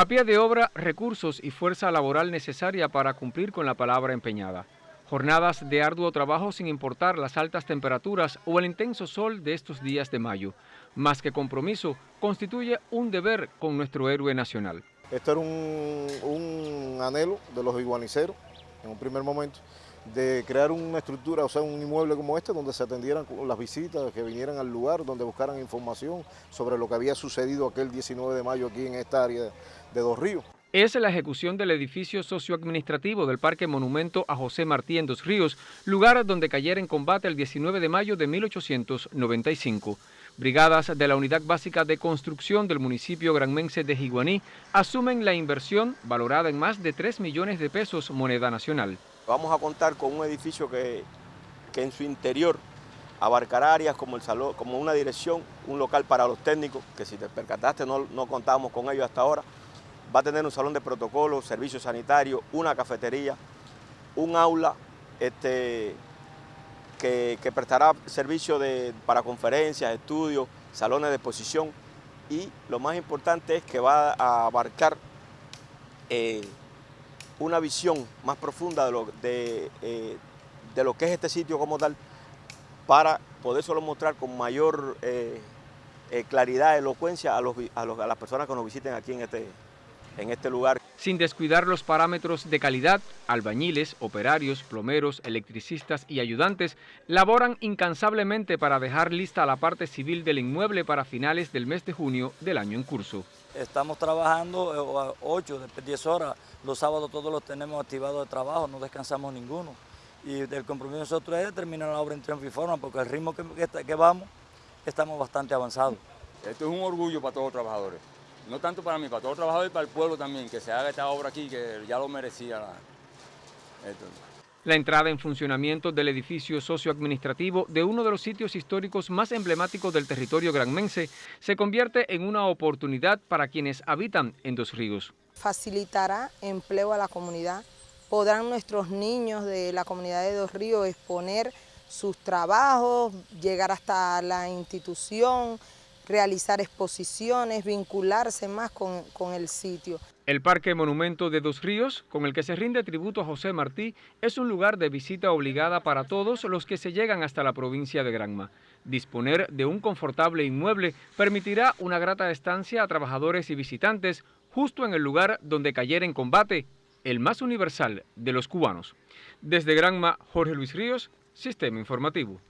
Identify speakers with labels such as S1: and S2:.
S1: A pie de obra, recursos y fuerza laboral necesaria para cumplir con la palabra empeñada. Jornadas de arduo trabajo sin importar las altas temperaturas o el intenso sol de estos días de mayo. Más que compromiso, constituye un deber con nuestro héroe nacional.
S2: Esto era un, un anhelo de los iguaniceros en un primer momento de crear una estructura, o sea, un inmueble como este, donde se atendieran las visitas, que vinieran al lugar, donde buscaran información sobre lo que había sucedido aquel 19 de mayo aquí en esta área de Dos Ríos.
S1: Es la ejecución del edificio socioadministrativo del Parque Monumento a José Martí en Dos Ríos, lugar donde cayera en combate el 19 de mayo de 1895. Brigadas de la Unidad Básica de Construcción del municipio granmense de Jiguaní asumen la inversión valorada en más de 3 millones de pesos moneda nacional.
S3: Vamos a contar con un edificio que, que en su interior abarcará áreas como, el salón, como una dirección, un local para los técnicos, que si te percataste no, no contábamos con ellos hasta ahora. Va a tener un salón de protocolo, servicios sanitarios, una cafetería, un aula este, que, que prestará servicio de, para conferencias, estudios, salones de exposición. Y lo más importante es que va a abarcar eh, una visión más profunda de lo, eh, de lo que es este sitio como tal para poder solo mostrar con mayor eh, eh, claridad, elocuencia a, los, a, los, a, las personas que nos visiten aquí en este, en este lugar.
S1: Sin descuidar los parámetros de calidad, albañiles, operarios, plomeros, electricistas y ayudantes laboran incansablemente para dejar lista la parte civil del inmueble para finales del mes de junio del año en curso.
S4: Estamos trabajando 8, 10 horas, los sábados todos los tenemos activados de trabajo, no descansamos ninguno. Y el compromiso de nosotros es terminar la obra en triunfo y forma, porque el ritmo que, que, que vamos, estamos bastante avanzados.
S5: Esto es un orgullo para todos los trabajadores, no tanto para mí, para todos los trabajadores y para el pueblo también, que se haga esta obra aquí, que ya lo merecía. Esto.
S1: La entrada en funcionamiento del edificio socioadministrativo de uno de los sitios históricos más emblemáticos del territorio granmense se convierte en una oportunidad para quienes habitan en Dos Ríos.
S6: Facilitará empleo a la comunidad, podrán nuestros niños de la comunidad de Dos Ríos exponer sus trabajos, llegar hasta la institución, realizar exposiciones, vincularse más con, con, el sitio.
S1: El Parque Monumento de Dos Ríos, con el que se rinde tributo a José Martí, es un lugar de visita obligada para todos los que se llegan hasta la provincia de Granma. Disponer de un confortable inmueble permitirá una grata estancia a trabajadores y visitantes justo en el lugar donde cayera en combate el más universal de los cubanos. Desde Granma, Jorge Luis Ríos, Sistema Informativo.